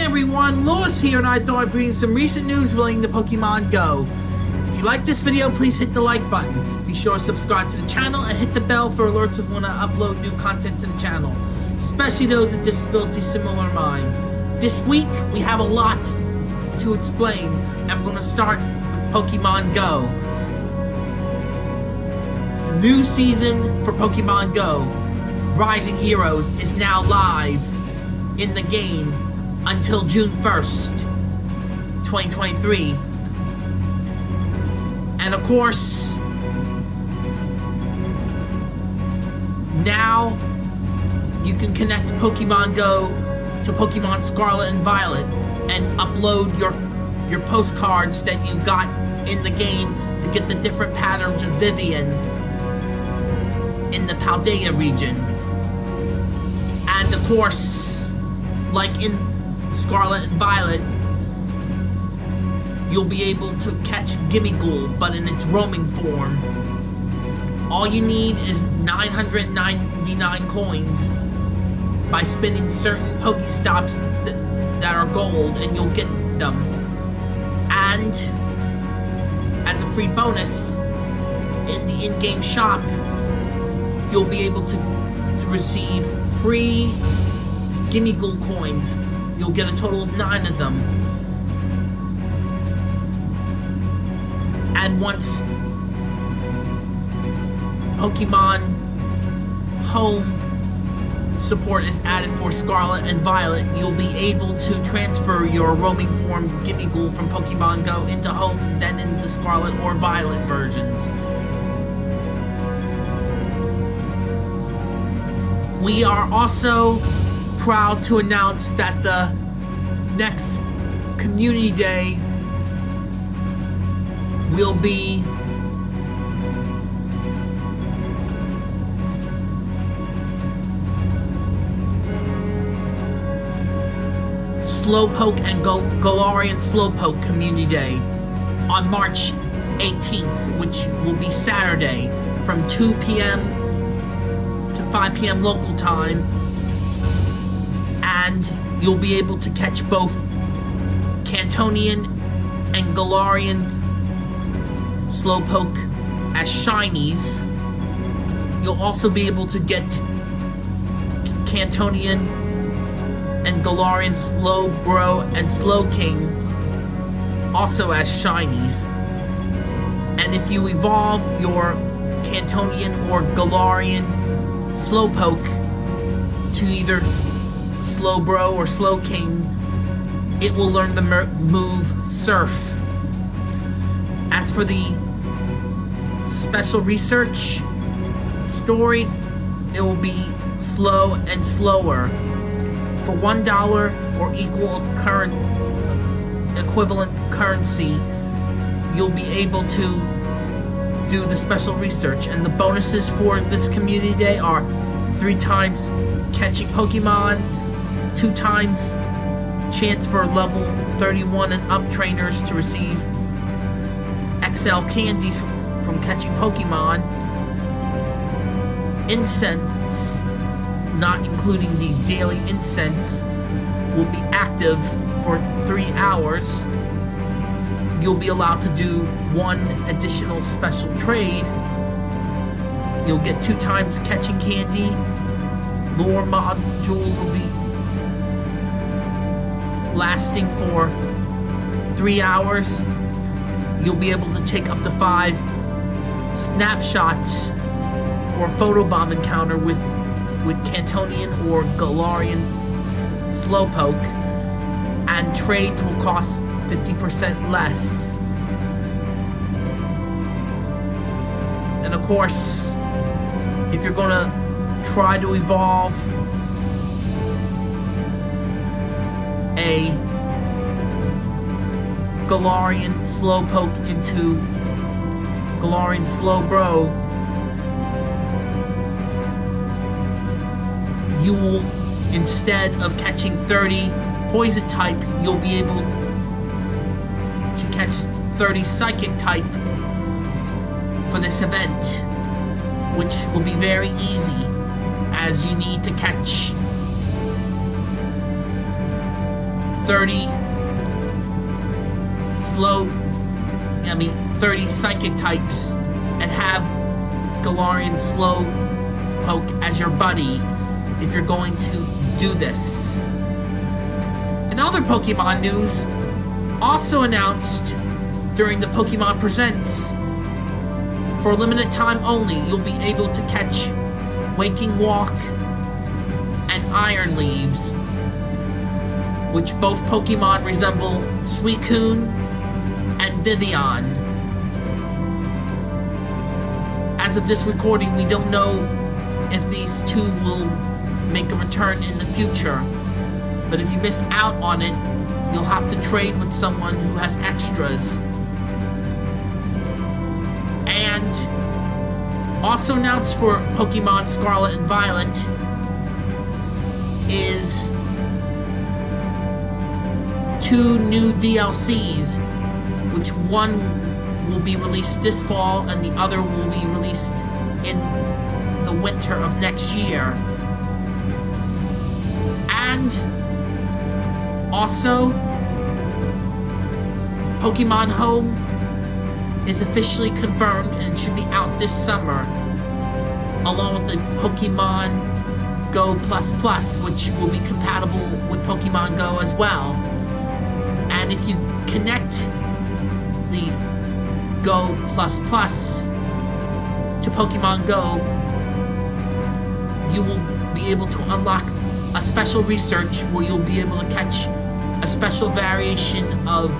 everyone, Lewis here, and I thought I'd bring some recent news relating to Pokemon Go. If you like this video, please hit the like button. Be sure to subscribe to the channel and hit the bell for alerts of when I upload new content to the channel, especially those with disabilities similar to mine. This week, we have a lot to explain, and I'm going to start with Pokemon Go. The new season for Pokemon Go, Rising Heroes, is now live in the game until June 1st, 2023. And of course, now you can connect Pokemon Go to Pokemon Scarlet and Violet and upload your your postcards that you got in the game to get the different patterns of Vivillon in the Paldea region. And of course, like in Scarlet and Violet, you'll be able to catch Gimmighoul, but in its roaming form. All you need is 999 coins by spinning certain Pokestops that, that are gold, and you'll get them. And, as a free bonus, in the in-game shop, you'll be able to, to receive free Gimmighoul coins. You'll get a total of nine of them. And once Pokemon Home support is added for Scarlet and Violet, you'll be able to transfer your roaming form Gimmighoul from Pokemon Go into Home, then into Scarlet or Violet versions. We are also proud to announce that the next Community Day will be Slowpoke and Gal Galarian Slowpoke Community Day on March 18th, which will be Saturday from 2 p.m. to 5 p.m. local time. And you'll be able to catch both Kantonian and Galarian Slowpoke as shinies. You'll also be able to get Kantonian and Galarian Slowbro and Slowking also as shinies. And if you evolve your Kantonian or Galarian Slowpoke to either Slowbro or Slowking, it will learn the move Surf. As for the special research story, it will be slow and slower for one dollar or equal current equivalent currency, you'll be able to do the special research. And the bonuses for this community day are three times catching Pokemon, two times chance for level 31 and up trainers to receive XL candies from catching Pokemon, incense not including the daily incense, will be active for three hours. You'll be allowed to do one additional special trade. You'll get two times catching candy. Lure modules will be lasting for three hours. You'll be able to take up to five snapshots for a photobomb encounter with with Kantonian or Galarian Slowpoke, and trades will cost 50% less. And of course, if you're gonna try to evolve a Galarian Slowpoke into Galarian Slowbro, you will, instead of catching 30 poison type, you'll be able to catch 30 psychic type for this event, which will be very easy as you need to catch 30 slow, I mean, 30 psychic types and have Galarian Slowpoke as your buddy if you're going to do this. In other Pokemon news, also announced during the Pokemon Presents, for a limited time only, you'll be able to catch Waking Walk and Iron Leaves, which both Pokemon resemble Suicune and Vivillon. As of this recording, we don't know if these two will make a return in the future, but if you miss out on it, you'll have to trade with someone who has extras. And also announced for Pokemon Scarlet and Violet is two new DLCs, which one will be released this fall and the other will be released in the winter of next year. And also, Pokemon Home is officially confirmed and should be out this summer, along with the Pokemon Go Plus Plus, which will be compatible with Pokemon Go as well. And if you connect the Go Plus Plus to Pokemon Go, you will be able to unlock a special research where you'll be able to catch a special variation of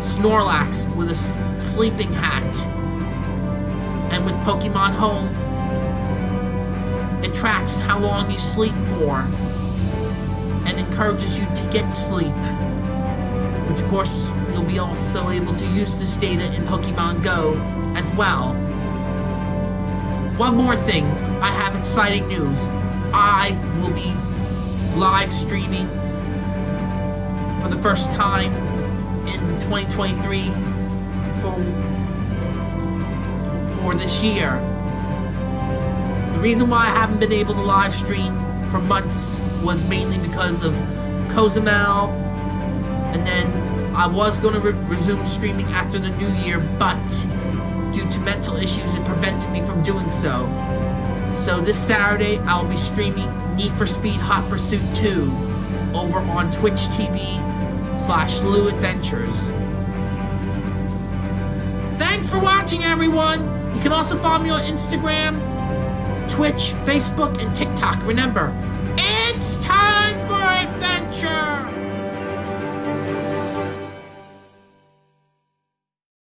Snorlax with a sleeping hat. And with Pokemon Home, it tracks how long you sleep for and encourages you to get sleep. Which, of course, you'll be also able to use this data in Pokemon Go as well. One more thing, I have exciting news. I will be live streaming for the first time in 2023 for for this year. The reason why I haven't been able to live stream for months was mainly because of Cozumel, and then I was going to re resume streaming after the new year, but due to mental issues, it prevented me from doing so. So this Saturday, I'll be streaming Need for Speed Hot Pursuit 2 over on Twitch TV slash Lou Adventures. Thanks for watching, everyone! You can also follow me on Instagram, Twitch, Facebook, and TikTok. Remember, it's time for adventure!